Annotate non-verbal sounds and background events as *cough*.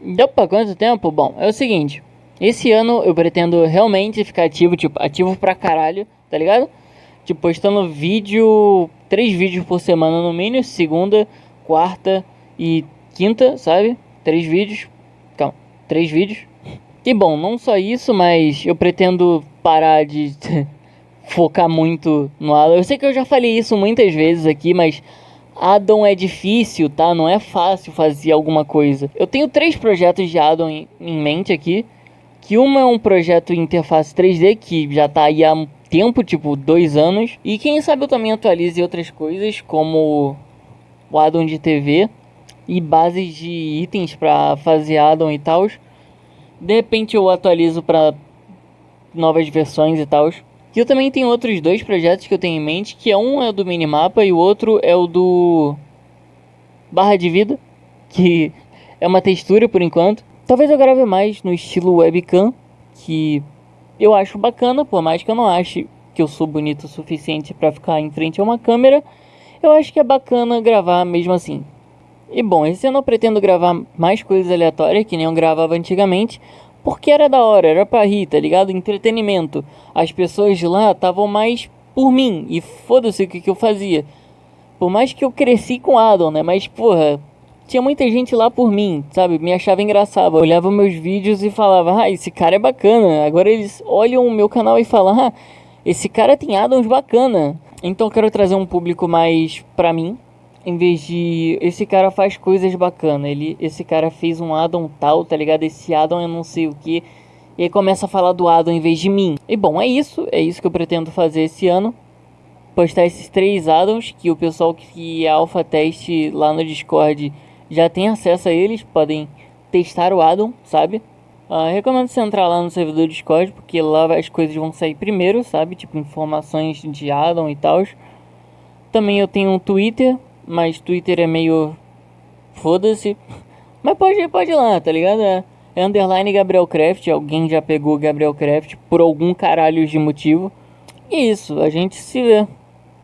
Opa, quanto tempo? Bom, é o seguinte. Esse ano eu pretendo realmente ficar ativo, tipo, ativo pra caralho, tá ligado? Tipo, postando vídeo, três vídeos por semana no mínimo, segunda, quarta e quinta, sabe? Três vídeos, calma, três vídeos. E bom, não só isso, mas eu pretendo parar de *laughs* focar muito no Alan. Eu sei que eu já falei isso muitas vezes aqui, mas Addon é difícil, tá? Não é fácil fazer alguma coisa. Eu tenho três projetos de Addon em, em mente aqui. Que uma é um projeto interface 3D que já tá aí há tempo, tipo dois anos. E quem sabe eu também atualize outras coisas, como o addon de TV e bases de itens para fazer addon e tal. De repente eu atualizo para novas versões e tal. E eu também tenho outros dois projetos que eu tenho em mente, que é um é o do minimapa e o outro é o do barra de vida, que é uma textura por enquanto. Talvez eu grave mais no estilo webcam, que eu acho bacana, por mais que eu não ache que eu sou bonito o suficiente para ficar em frente a uma câmera, eu acho que é bacana gravar mesmo assim. E bom, esse ano eu pretendo gravar mais coisas aleatórias, que nem eu gravava antigamente, porque era da hora, era pra rir, tá ligado? Entretenimento. As pessoas de lá estavam mais por mim, e foda-se o que, que eu fazia. Por mais que eu cresci com Adam, né? Mas, porra, tinha muita gente lá por mim, sabe? Me achava engraçado. Olhava meus vídeos e falava, ah, esse cara é bacana. Agora eles olham o meu canal e falam, ah, esse cara tem addons bacana. Então eu quero trazer um público mais pra mim. Em vez de esse cara faz coisas bacanas, ele esse cara fez um addon tal, tá ligado? Esse addon eu não sei o que. E aí começa a falar do addon em vez de mim. E bom, é isso, é isso que eu pretendo fazer esse ano. Postar esses três addons que o pessoal que é alpha teste lá no Discord já tem acesso a eles, podem testar o addon, sabe? Uh, recomendo você entrar lá no servidor do Discord, porque lá as coisas vão sair primeiro, sabe? Tipo, informações de addon e tal. Também eu tenho um Twitter, mas Twitter é meio... Foda-se. Mas pode, pode ir lá, tá ligado? É, é underline Gabriel Craft, alguém já pegou Gabriel Craft por algum caralho de motivo. E isso, a gente se vê.